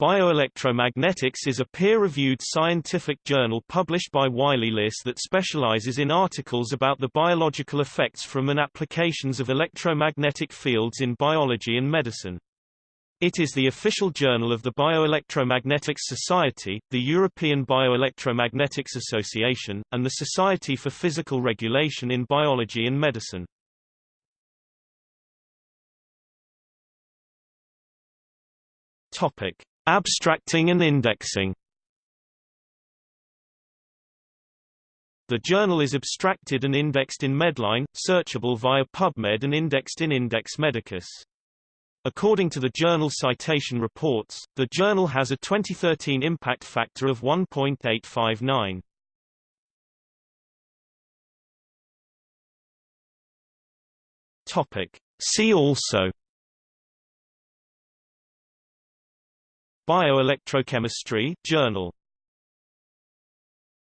Bioelectromagnetics is a peer-reviewed scientific journal published by Wiley-Liss that specializes in articles about the biological effects from and applications of electromagnetic fields in biology and medicine. It is the official journal of the Bioelectromagnetics Society, the European Bioelectromagnetics Association, and the Society for Physical Regulation in Biology and Medicine. Topic. Abstracting and indexing The journal is abstracted and indexed in Medline, searchable via PubMed and indexed in Index Medicus. According to the journal Citation Reports, the journal has a 2013 impact factor of 1.859. Topic. See also Bioelectrochemistry Journal